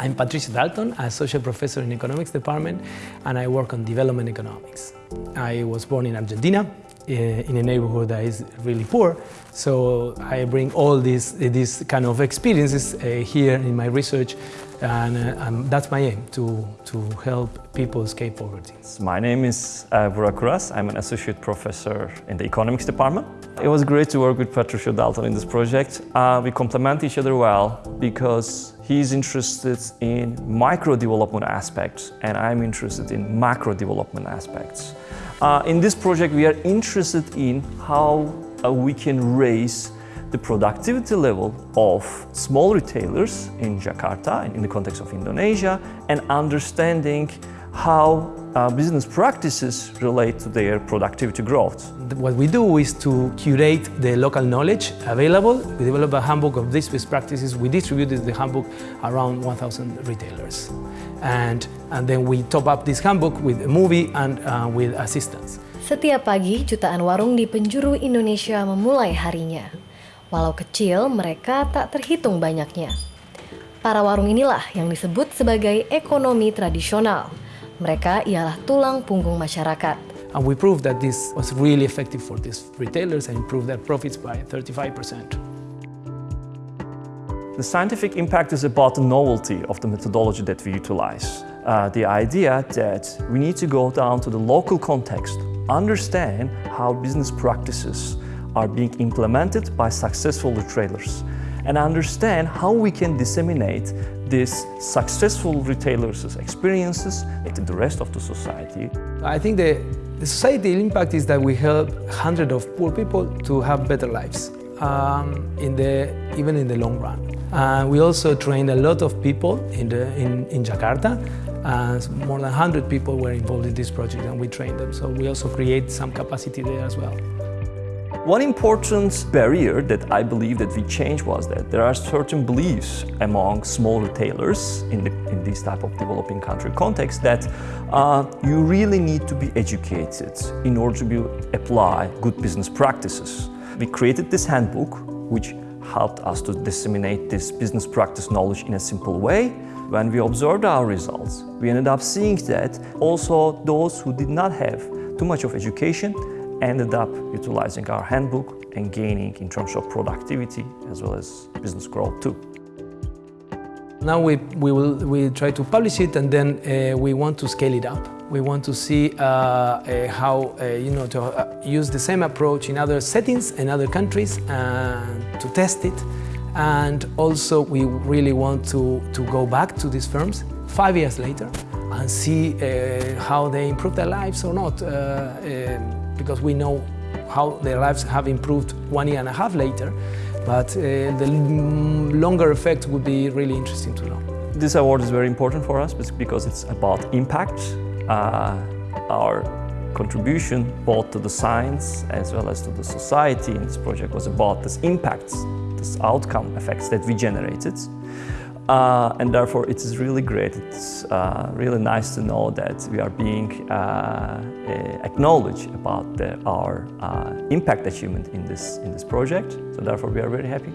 I'm Patricio Dalton, a associate professor in economics department, and I work on development economics. I was born in Argentina, eh, in a neighborhood that is really poor, so I bring all these, these kind of experiences uh, here in my research, and uh, um, that's my aim, to, to help people escape poverty. My name is uh, Burak. I'm an associate professor in the economics department. It was great to work with Patricio Dalton in this project. Uh, we complement each other well because he's interested in micro development aspects and I'm interested in macro development aspects. Uh, in this project, we are interested in how uh, we can raise the productivity level of small retailers in Jakarta and in the context of Indonesia and understanding how uh, business practices relate to their productivity growth. What we do is to curate the local knowledge available. We develop a handbook of these best practices. We distribute the handbook around 1,000 retailers. And, and then we top up this handbook with a movie and uh, with assistance. Setiap pagi, jutaan warung di penjuru Indonesia memulai harinya. Walau kecil, mereka tak terhitung banyaknya. Para warung inilah yang disebut sebagai ekonomi tradisional. Mereka ialah tulang punggung masyarakat. And we proved that this was really effective for these retailers and improved their profits by 35%. The scientific impact is about the novelty of the methodology that we utilize. Uh, the idea that we need to go down to the local context, understand how business practices are being implemented by successful retailers, and understand how we can disseminate these successful retailers' experiences to the rest of the society. I think the, the societal impact is that we help hundreds of poor people to have better lives, um, in the, even in the long run. Uh, we also trained a lot of people in, the, in, in Jakarta. Uh, more than 100 people were involved in this project and we trained them. So we also create some capacity there as well. One important barrier that I believe that we changed was that there are certain beliefs among small retailers in, the, in this type of developing country context that uh, you really need to be educated in order to apply good business practices. We created this handbook which helped us to disseminate this business practice knowledge in a simple way. When we observed our results, we ended up seeing that also those who did not have too much of education ended up utilizing our handbook and gaining in terms of productivity as well as business growth too. Now we, we will we try to publish it and then uh, we want to scale it up. We want to see uh, uh, how, uh, you know, to uh, use the same approach in other settings and other countries and to test it. And also we really want to, to go back to these firms five years later and see uh, how they improve their lives or not. because we know how their lives have improved one year and a half later. But uh, the longer effect would be really interesting to know. This award is very important for us because it's about impact. Uh, our contribution both to the science as well as to the society in this project was about this impacts, this outcome effects that we generated. Uh, and therefore it is really great, it's uh, really nice to know that we are being uh, acknowledged about the, our uh, impact achievement in this, in this project. So therefore we are very happy.